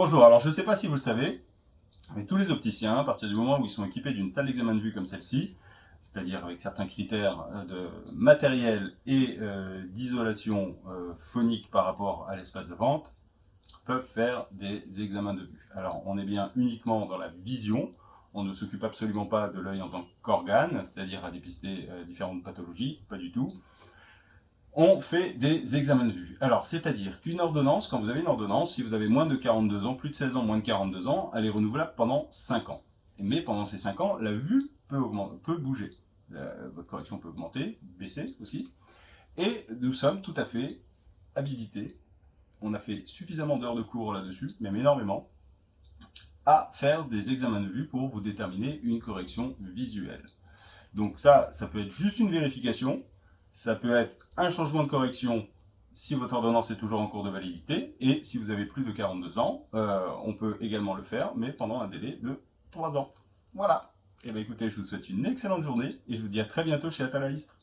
Bonjour, alors je ne sais pas si vous le savez, mais tous les opticiens, à partir du moment où ils sont équipés d'une salle d'examen de vue comme celle-ci, c'est-à-dire avec certains critères euh, de matériel et euh, d'isolation euh, phonique par rapport à l'espace de vente, peuvent faire des examens de vue. Alors on est bien uniquement dans la vision, on ne s'occupe absolument pas de l'œil en tant qu'organe, c'est-à-dire à dépister différentes pathologies, pas du tout on fait des examens de vue. Alors, c'est-à-dire qu'une ordonnance, quand vous avez une ordonnance, si vous avez moins de 42 ans, plus de 16 ans, moins de 42 ans, elle est renouvelable pendant 5 ans. Mais pendant ces 5 ans, la vue peut, peut bouger. votre correction peut augmenter, baisser aussi. Et nous sommes tout à fait habilités, on a fait suffisamment d'heures de cours là-dessus, même énormément, à faire des examens de vue pour vous déterminer une correction visuelle. Donc ça, ça peut être juste une vérification, ça peut être un changement de correction si votre ordonnance est toujours en cours de validité, et si vous avez plus de 42 ans, euh, on peut également le faire, mais pendant un délai de 3 ans. Voilà. Et eh bien écoutez, je vous souhaite une excellente journée, et je vous dis à très bientôt chez Atalaïstre.